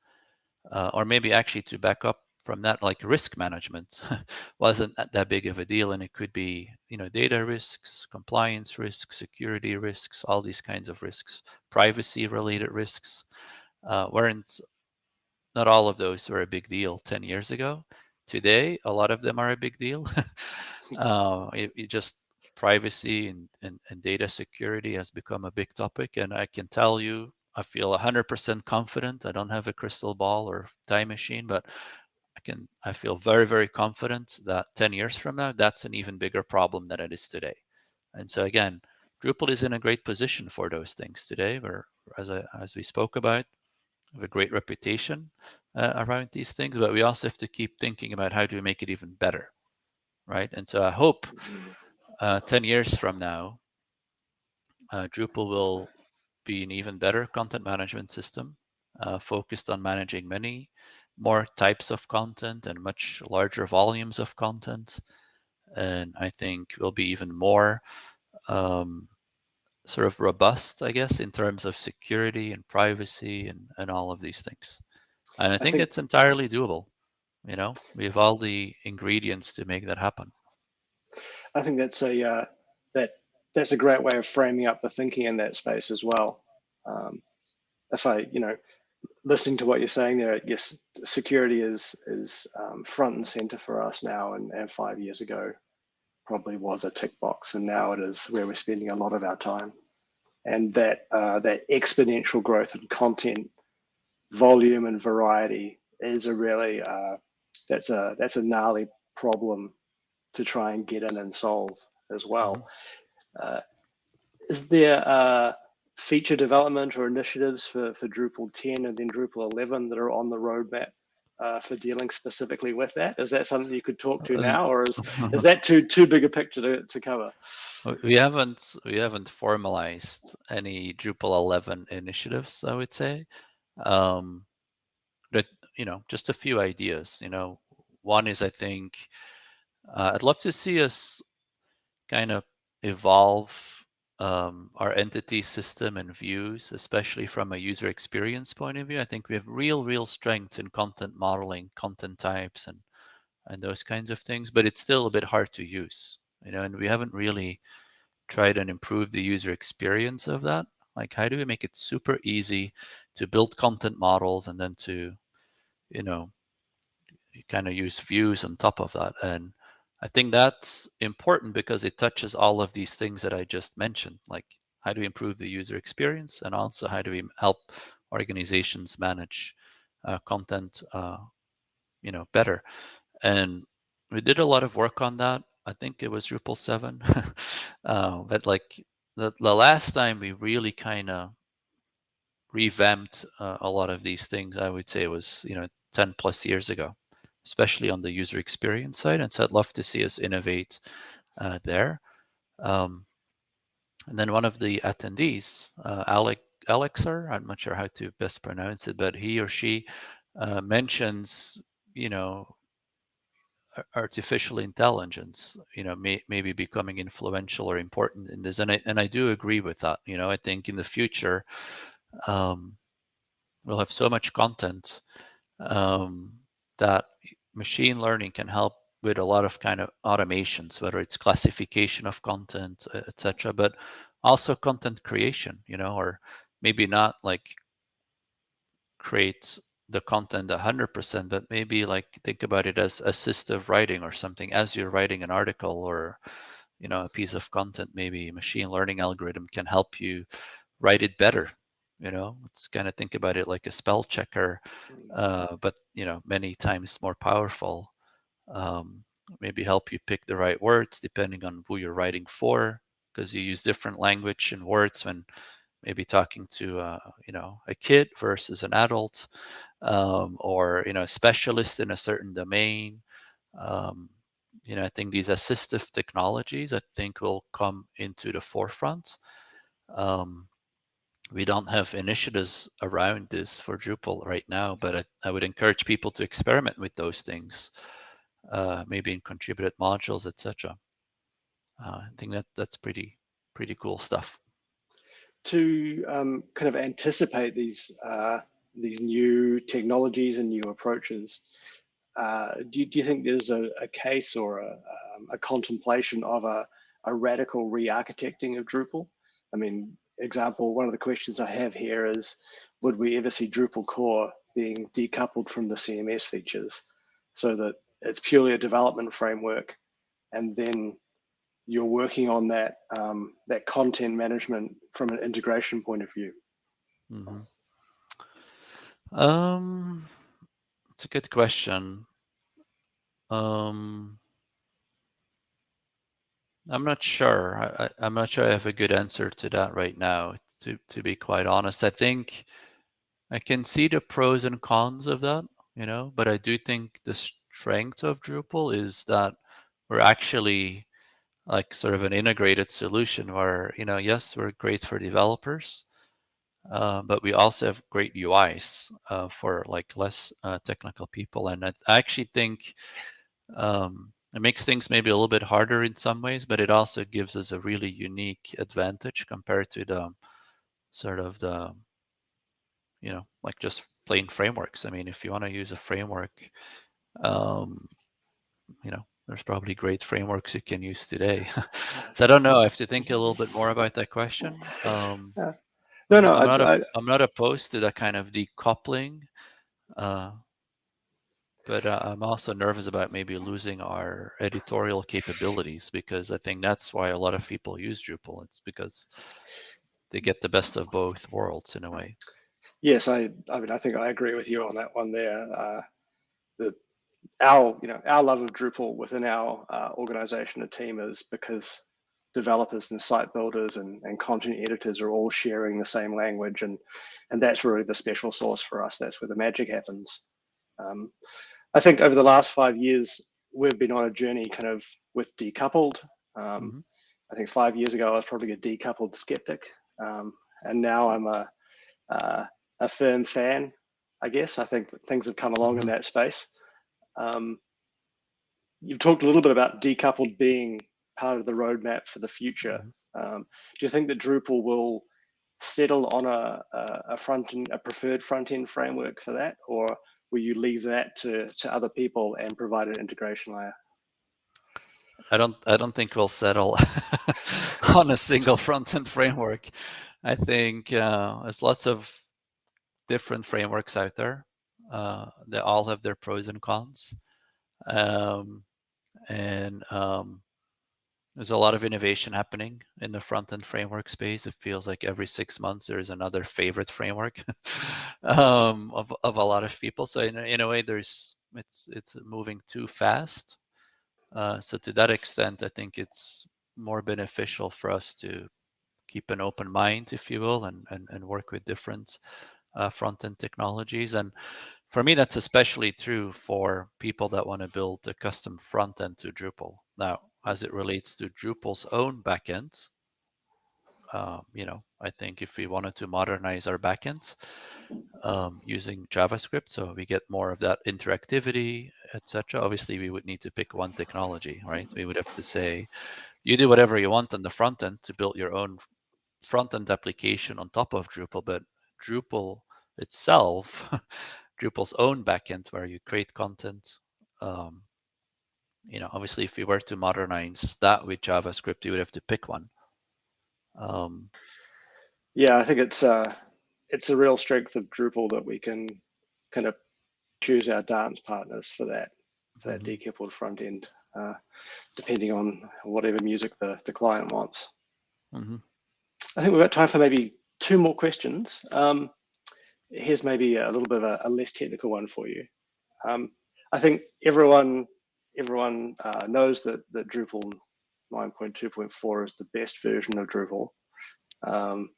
uh, or maybe actually to back up from that, like risk management wasn't that big of a deal, and it could be, you know, data risks, compliance risks, security risks, all these kinds of risks, privacy-related risks, uh, weren't not all of those were a big deal 10 years ago. Today, a lot of them are a big deal. uh, it, it just privacy and, and, and data security has become a big topic. And I can tell you, I feel 100% confident. I don't have a crystal ball or time machine, but I can, I feel very, very confident that 10 years from now, that's an even bigger problem than it is today. And so again, Drupal is in a great position for those things today, where as, I, as we spoke about, have a great reputation uh, around these things, but we also have to keep thinking about how do we make it even better, right? And so I hope uh, 10 years from now, uh, Drupal will be an even better content management system uh, focused on managing many more types of content and much larger volumes of content. And I think will be even more um, sort of robust, I guess, in terms of security and privacy and, and all of these things. And I think, I think it's entirely doable. You know, we have all the ingredients to make that happen. I think that's a uh, that that's a great way of framing up the thinking in that space as well. Um, if I, you know, listening to what you're saying there, yes, security is is um, front and center for us now, and, and five years ago probably was a tick box, and now it is where we're spending a lot of our time. And that uh, that exponential growth in content, volume, and variety is a really uh, that's a that's a gnarly problem to try and get in and solve as well. Mm-hmm. Uh, is there uh, feature development or initiatives for, for Drupal 10 and then Drupal 11 that are on the roadmap uh, for dealing specifically with that? Is that something you could talk to uh, now, or is is that too too big a picture to, to cover? We haven't we haven't formalized any Drupal 11 initiatives. I would say, um, but you know, just a few ideas. You know, one is I think uh, I'd love to see us kind of evolve um, our entity system and views, especially from a user experience point of view. I think we have real, real strengths in content modeling, content types, and and those kinds of things, but it's still a bit hard to use, you know, and we haven't really tried and improve the user experience of that. Like, how do we make it super easy to build content models and then to, you know, kind of use views on top of that? And I think that's important because it touches all of these things that I just mentioned, like how do we improve the user experience and also how do we help organizations manage uh, content, uh, you know, better. And we did a lot of work on that. I think it was Drupal 7. uh, but like the, the last time we really kind of revamped uh, a lot of these things, I would say it was, you know, 10 plus years ago especially on the user experience side. And so I'd love to see us innovate uh, there. Um, and then one of the attendees, uh, Alec Alexer, I'm not sure how to best pronounce it, but he or she uh, mentions, you know, artificial intelligence, you know, may, maybe becoming influential or important in this. And I, and I do agree with that. You know, I think in the future, um, we'll have so much content um, that machine learning can help with a lot of kind of automations, whether it's classification of content, etc., but also content creation, you know, or maybe not like create the content 100%, but maybe like think about it as assistive writing or something as you're writing an article or, you know, a piece of content, maybe machine learning algorithm can help you write it better you know let's kind of think about it like a spell checker mm. uh, but you know many times more powerful um, maybe help you pick the right words depending on who you're writing for because you use different language and words when maybe talking to uh, you know a kid versus an adult um, or you know a specialist in a certain domain um, you know i think these assistive technologies i think will come into the forefront um, we don't have initiatives around this for Drupal right now, but I, I would encourage people to experiment with those things, uh, maybe in contributed modules, etc. Uh, I think that that's pretty pretty cool stuff. To um, kind of anticipate these uh, these new technologies and new approaches, uh, do, you, do you think there's a, a case or a, um, a contemplation of a, a radical re-architecting of Drupal? I mean, example, one of the questions I have here is, would we ever see Drupal core being decoupled from the CMS features so that it's purely a development framework and then you're working on that um, that content management from an integration point of view? Mm -hmm. Um, it's a good question. Um, I'm not sure. I, am not sure I have a good answer to that right now, to, to be quite honest. I think I can see the pros and cons of that, you know, but I do think the strength of Drupal is that we're actually like sort of an integrated solution where, you know, yes, we're great for developers, uh, but we also have great UIs uh, for like less uh, technical people. And I, I actually think um, it makes things maybe a little bit harder in some ways, but it also gives us a really unique advantage compared to the sort of the, you know, like just plain frameworks. I mean, if you want to use a framework, um, you know, there's probably great frameworks you can use today. so I don't know. I have to think a little bit more about that question. Um, yeah. No, no, I'm, I, not I, am not opposed to that kind of decoupling. Uh, but uh, I'm also nervous about maybe losing our editorial capabilities because I think that's why a lot of people use Drupal. It's because they get the best of both worlds in a way. Yes, I, I mean, I think I agree with you on that one there. Uh, the, our, you know, our love of Drupal within our uh, organization and team is because developers and site builders and, and content editors are all sharing the same language and and that's really the special sauce for us that's where the magic happens um, I think over the last five years, we've been on a journey kind of with decoupled. Um, mm -hmm. I think five years ago, I was probably a decoupled skeptic. Um, and now I'm a, uh, a firm fan, I guess. I think things have come along in mm-hmm. that space. Um, you've talked a little bit about decoupled being part of the roadmap for the future. Mm -hmm. do you think that Drupal will settle on a, a, a front end, a preferred front end framework for that, or will you leave that to, to other people and provide an integration layer? I don't I don't think we'll settle on a single front-end framework. I think uh, there's lots of different frameworks out there. Uh, they all have their pros and cons. Um, and um, there's a lot of innovation happening in the front-end framework space. It feels like every six months there's another favorite framework um, of, of a lot of people. So in, in a way, there's it's it's moving too fast. Uh, so to that extent, I think it's more beneficial for us to keep an open mind, if you will, and and, and work with different uh, front-end technologies. And for me, that's especially true for people that want to build a custom front end to Drupal. Now, as it relates to Drupal's own backends. Um, you know, I think if we wanted to modernize our backends um, using JavaScript, so we get more of that interactivity, etc. Obviously, we would need to pick one technology, right? We would have to say, you do whatever you want on the front end to build your own front end application on top of Drupal, but Drupal itself, Drupal's own backend where you create content, um, you know, obviously if we were to modernize that with JavaScript, you would have to pick one. Um, yeah, I think it's uh, it's a real strength of Drupal that we can kind of choose our dance partners for that for that mm -hmm. decoupled front end, uh, depending on whatever music the the client wants. Mm -hmm. I think we've got time for maybe two more questions. Um, here's maybe a little bit of a, a less technical one for you. Um, I think everyone everyone uh, knows that, that Drupal 9.2.4 is the best version of Drupal. Um,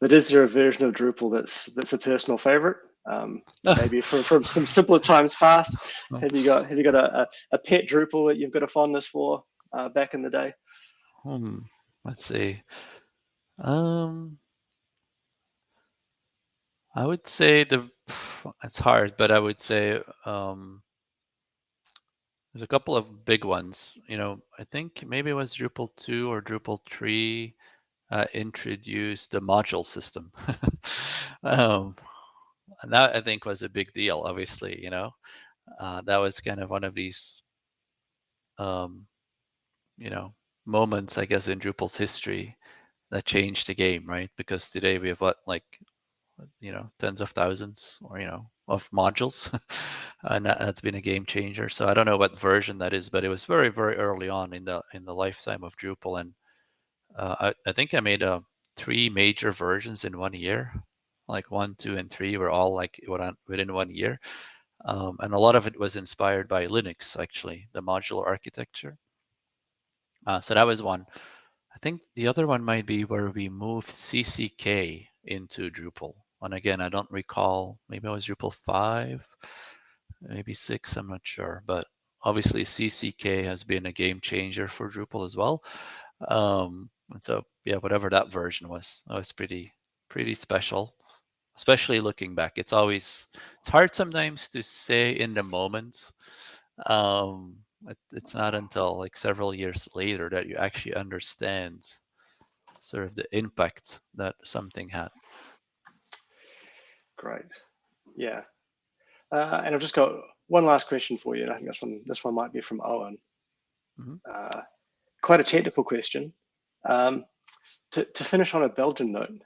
but is there a version of Drupal that's that's a personal favorite? Um, maybe from, from some simpler times past. Have you got have you got a, a, pet Drupal that you've got a fondness for uh, back in the day? Hmm. Let's see. Um, I would say the it's hard, but I would say um, there's a couple of big ones. You know, I think maybe it was Drupal 2 or Drupal 3 uh, introduced the module system. um, and that I think was a big deal, obviously, you know. Uh, that was kind of one of these, um, you know, moments, I guess, in Drupal's history that changed the game, right? Because today we have what, like, you know, tens of thousands or, you know, of modules. and that, has been a game changer. So I don't know what version that is, but it was very, very early on in the in the lifetime of Drupal. And uh, I, I think I made uh, three major versions in one year. Like one, two, and three were all like within one year. Um, and a lot of it was inspired by Linux, actually, the modular architecture. Uh, so that was one. I think the other one might be where we moved CCK into Drupal. And again, I don't recall, maybe it was Drupal 5, maybe 6, I'm not sure. But obviously CCK has been a game changer for Drupal as well. Um, and so, yeah, whatever that version was, that was pretty, pretty special, especially looking back. It's always, it's hard sometimes to say in the moment. Um, it, it's not until like several years later that you actually understand sort of the impact that something had. Great. Yeah. Uh, and I've just got one last question for you. And I think this one, this one might be from Owen. Mm -hmm. uh, quite a technical question. Um, to, to finish on a Belgian note,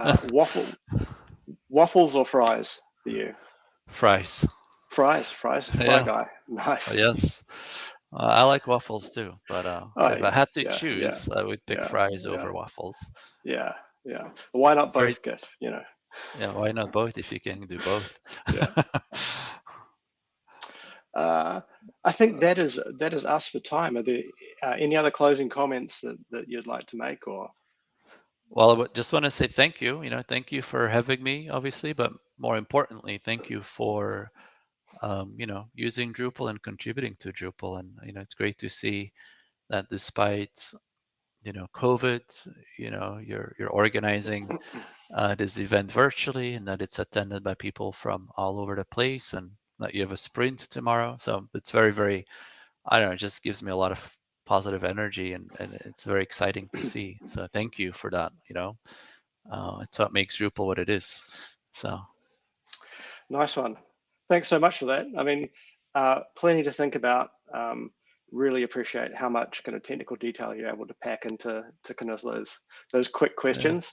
uh, waffle, waffles or fries for you? Fries. Fries, fries, fry yeah. guy. Nice. Yes. Uh, I like waffles too, but uh, oh, if I had to yeah, choose, yeah. I would pick fries over waffles. Yeah, yeah. Why not both, Gif? You know. Yeah, why not both if you can do both? yeah. uh, I think that is that is us for time. Are there uh, any other closing comments that, that you'd like to make or? Well, I just want to say thank you. You know, thank you for having me, obviously, but more importantly, thank you for, um, you know, using Drupal and contributing to Drupal. And you know, it's great to see that despite, you know, COVID, you know, you're you're organizing uh, this event virtually and that it's attended by people from all over the place and that you have a sprint tomorrow. So it's very, very, I don't know, it just gives me a lot of positive energy and, and it's very exciting to see. So thank you for that, you know. Uh, it's what makes Drupal what it is. So. Nice one. Thanks so much for that. I mean, uh, plenty to think about. Um, really appreciate how much kind of technical detail you're able to pack into to kind of those those quick questions.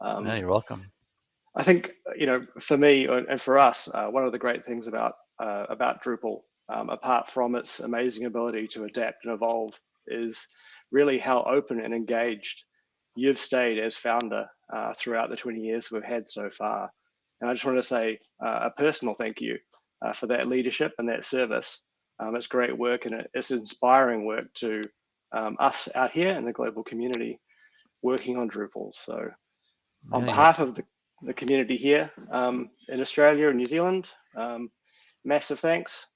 Um, yeah, you're welcome. I think you know, for me and for us, uh, one of the great things about uh, about Drupal, um, apart from its amazing ability to adapt and evolve, is really how open and engaged you've stayed as founder uh, throughout the 20 years we've had so far. And I just want to say uh, a personal thank you uh, for that leadership and that service. Um, it's great work and it's inspiring work to um, us out here in the global community working on Drupal. So on behalf of the, the community here um, in Australia and New Zealand, um, massive thanks.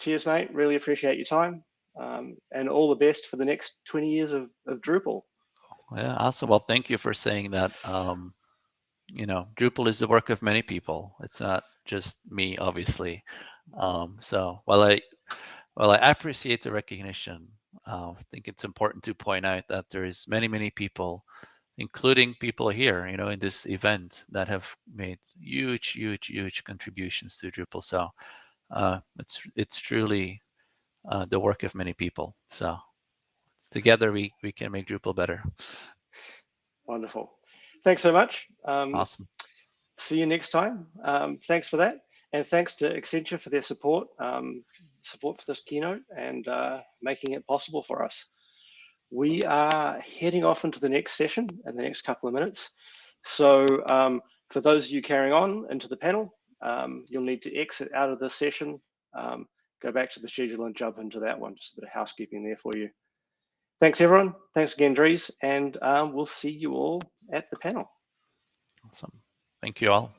Cheers, mate. Really appreciate your time. Um, and all the best for the next 20 years of, of Drupal. Yeah, awesome. Well, thank you for saying that. Um, you know, Drupal is the work of many people. It's not just me, obviously. Um, so while I, while I appreciate the recognition, uh, I think it's important to point out that there is many, many people including people here, you know, in this event that have made huge, huge, huge contributions to Drupal. So uh, it's it's truly uh, the work of many people. So together we we can make Drupal better. Wonderful. Thanks so much. Um, awesome. See you next time. Um, thanks for that. And thanks to Accenture for their support, um, support for this keynote and uh, making it possible for us. We are heading off into the next session in the next couple of minutes. So um, for those of you carrying on into the panel, um, you'll need to exit out of this session, um, go back to the schedule and jump into that one. Just a bit of housekeeping there for you. Thanks everyone. Thanks again, Dries, and um, we'll see you all at the panel. Awesome. Thank you all.